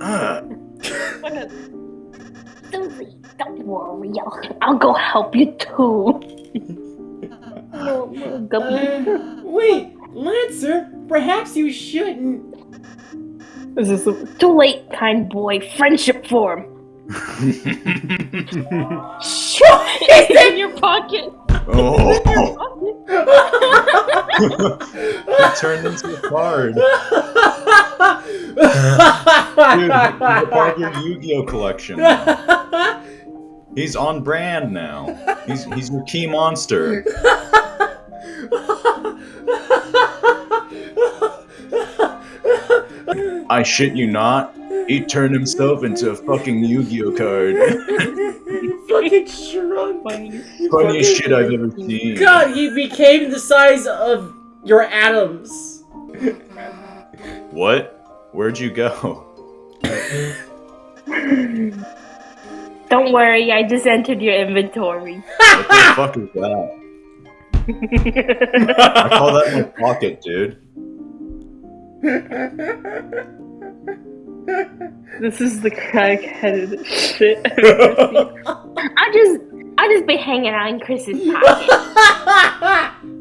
Uh, What a- Susie, don't worry. I'll, I'll go help you too. Little- little guppy. Uh, wait, Lancer, perhaps you shouldn't. This is a- Too late, kind boy. Friendship form. It's in your pocket. oh, he turned into a card. Dude, he's a part of your Yu-Gi-Oh collection. now. He's on brand now. He's he's your key monster. I shit you not. He turned himself into a fucking Yu-Gi-Oh card. you fucking shrunk. Funniest shit I've ever seen. God, he became the size of your atoms. What? Where'd you go? Don't worry, I just entered your inventory. What the fuck is that? I call that my pocket, dude. This is the crack-headed shit I've ever seen. I just, I just be hanging out in Kris's pocket.